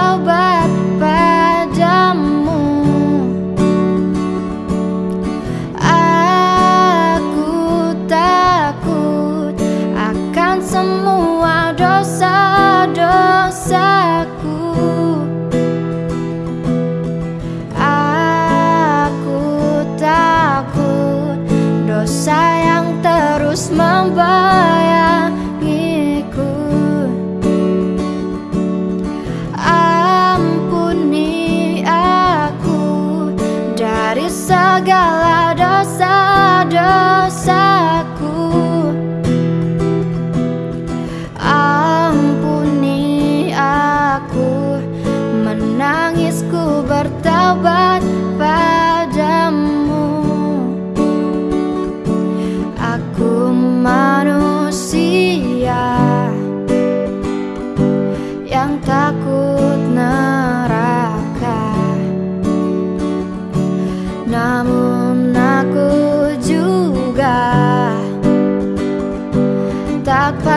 how bad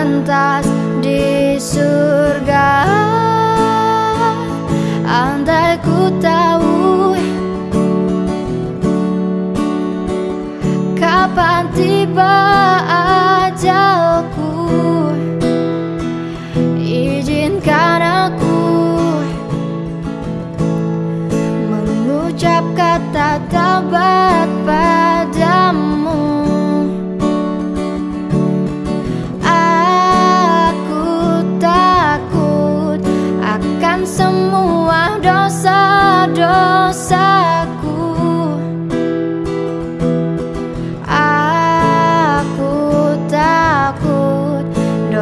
pantas di surga. Andai ku tahu Kapan tiba ajalku Izinkan aku Mengucap kata tabah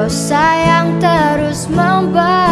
dosa yang terus membara